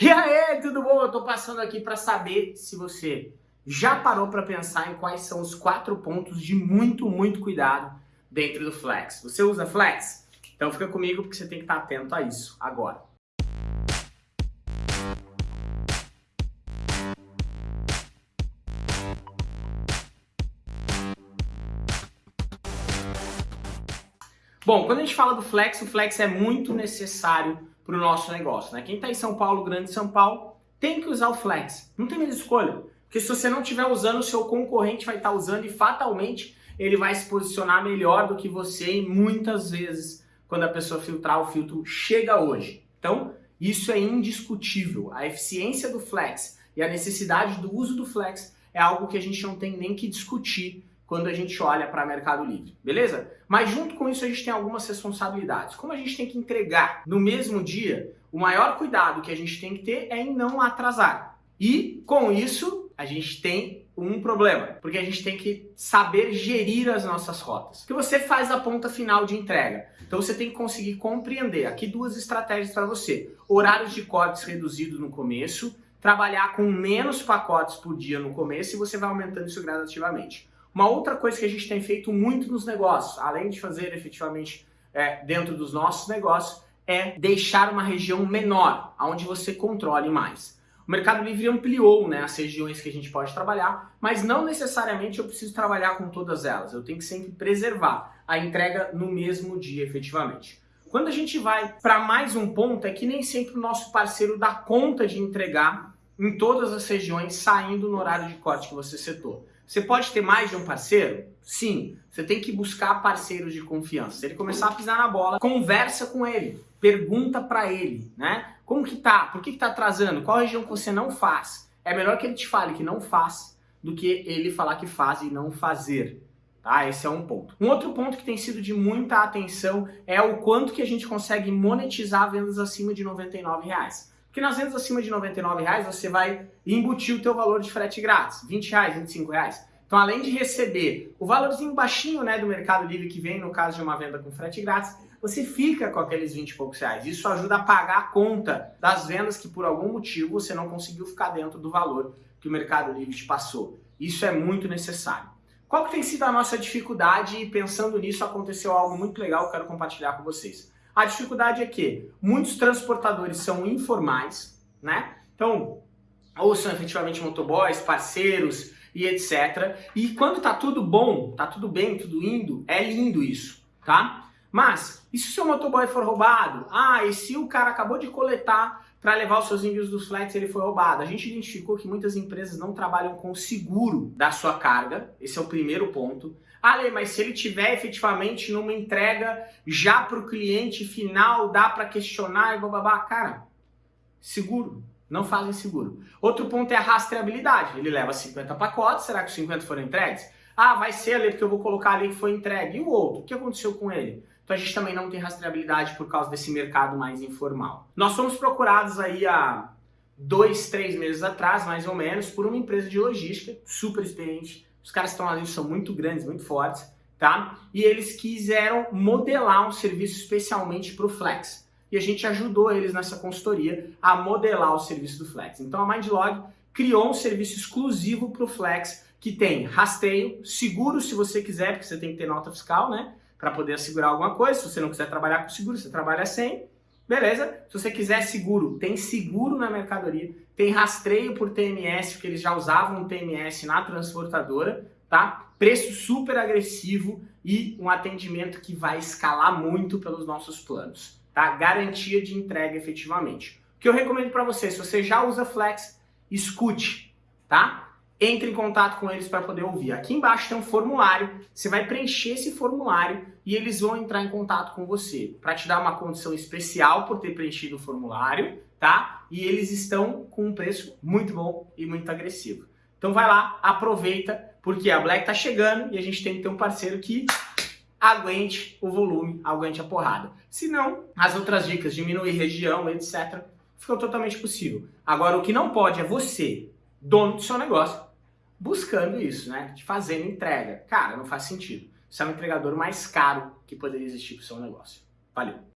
E aí, tudo bom? Eu tô passando aqui para saber se você já parou para pensar em quais são os quatro pontos de muito, muito cuidado dentro do Flex. Você usa Flex? Então fica comigo porque você tem que estar atento a isso agora. Bom, quando a gente fala do Flex, o Flex é muito necessário para o nosso negócio. Né? Quem está em São Paulo, Grande São Paulo, tem que usar o Flex. Não tem mais escolha. Porque se você não estiver usando, o seu concorrente vai estar tá usando e fatalmente ele vai se posicionar melhor do que você e muitas vezes quando a pessoa filtrar o filtro chega hoje. Então, isso é indiscutível. A eficiência do Flex e a necessidade do uso do Flex é algo que a gente não tem nem que discutir quando a gente olha para Mercado Livre, beleza? Mas junto com isso a gente tem algumas responsabilidades. Como a gente tem que entregar no mesmo dia, o maior cuidado que a gente tem que ter é em não atrasar. E com isso a gente tem um problema, porque a gente tem que saber gerir as nossas rotas. Que você faz a ponta final de entrega. Então você tem que conseguir compreender. Aqui duas estratégias para você: horários de cortes reduzidos no começo, trabalhar com menos pacotes por dia no começo e você vai aumentando isso gradativamente. Uma outra coisa que a gente tem feito muito nos negócios, além de fazer efetivamente é, dentro dos nossos negócios, é deixar uma região menor, onde você controle mais. O Mercado Livre ampliou né, as regiões que a gente pode trabalhar, mas não necessariamente eu preciso trabalhar com todas elas. Eu tenho que sempre preservar a entrega no mesmo dia, efetivamente. Quando a gente vai para mais um ponto, é que nem sempre o nosso parceiro dá conta de entregar em todas as regiões, saindo no horário de corte que você setou. Você pode ter mais de um parceiro? Sim. Você tem que buscar parceiros de confiança. Se ele começar a pisar na bola, conversa com ele, pergunta para ele, né? Como que tá? Por que, que tá atrasando? Qual região que você não faz? É melhor que ele te fale que não faz do que ele falar que faz e não fazer. Tá? Esse é um ponto. Um outro ponto que tem sido de muita atenção é o quanto que a gente consegue monetizar vendas acima de 99 reais. Porque nas vendas acima de 99 reais você vai embutir o teu valor de frete grátis, 20 reais, 25 reais. Então, além de receber o valorzinho baixinho né, do Mercado Livre que vem no caso de uma venda com frete grátis, você fica com aqueles 20 e poucos reais. Isso ajuda a pagar a conta das vendas que por algum motivo você não conseguiu ficar dentro do valor que o Mercado Livre te passou. Isso é muito necessário. Qual que tem sido a nossa dificuldade? E pensando nisso, aconteceu algo muito legal que eu quero compartilhar com vocês. A dificuldade é que muitos transportadores são informais, né? Então, ou são efetivamente motoboys, parceiros e etc. E quando tá tudo bom, tá tudo bem, tudo indo, é lindo isso, tá? Mas, e se o seu motoboy for roubado? Ah, e se o cara acabou de coletar para levar os seus envios dos flex ele foi roubado? A gente identificou que muitas empresas não trabalham com o seguro da sua carga, esse é o primeiro ponto. Ah, Lê, mas se ele tiver efetivamente numa entrega já para o cliente final, dá para questionar e bababá. Cara, seguro. Não fazem seguro. Outro ponto é a rastreabilidade. Ele leva 50 pacotes, será que os 50 foram entregues? Ah, vai ser ali porque eu vou colocar ali que foi entregue. E o outro? O que aconteceu com ele? Então a gente também não tem rastreabilidade por causa desse mercado mais informal. Nós fomos procurados aí há dois, três meses atrás, mais ou menos, por uma empresa de logística super experiente os caras que estão ali são muito grandes, muito fortes, tá? E eles quiseram modelar um serviço especialmente para o Flex. E a gente ajudou eles nessa consultoria a modelar o serviço do Flex. Então a MindLog criou um serviço exclusivo para o Flex que tem rastreio, seguro se você quiser, porque você tem que ter nota fiscal, né? Para poder assegurar alguma coisa. Se você não quiser trabalhar com seguro, você trabalha sem. Beleza? Se você quiser seguro, tem seguro na mercadoria, tem rastreio por TMS, porque eles já usavam TMS na transportadora, tá? Preço super agressivo e um atendimento que vai escalar muito pelos nossos planos, tá? Garantia de entrega efetivamente. O que eu recomendo para você, se você já usa Flex, escute, tá? Entre em contato com eles para poder ouvir. Aqui embaixo tem um formulário, você vai preencher esse formulário e eles vão entrar em contato com você para te dar uma condição especial por ter preenchido o formulário, tá? E eles estão com um preço muito bom e muito agressivo. Então vai lá, aproveita, porque a Black tá chegando e a gente tem que ter um parceiro que aguente o volume, aguente a porrada. Se não, as outras dicas, diminuir região, etc, ficam totalmente possível. Agora, o que não pode é você, dono do seu negócio, buscando isso, né? Fazendo entrega. Cara, não faz sentido. Você é o entregador mais caro que poderia existir para o seu negócio. Valeu!